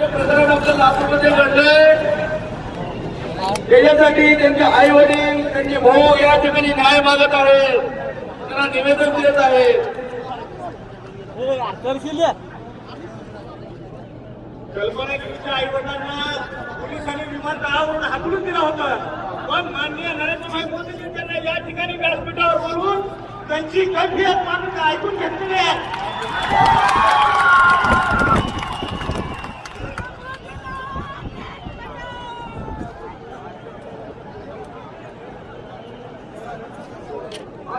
जे प्रकरण आपल्या लातूरमध्ये घडलंय त्याच्यासाठी त्यांचे आई वडील त्यांचे भाऊ या ठिकाणी न्याय मागत आहेत. त्यांना निवेदन देत आहे. कल्पना गिरीच्या आई वडिलांना पोलिसांनी विमानतळावरून हाकलून दिला होता. पण माननीय नरेंद्रभाई मोदींनी त्यांना या ठिकाणी व्यासपीठावर बोलून त्यांची कैफियत माणूस ऐकून घेतलेली आहे.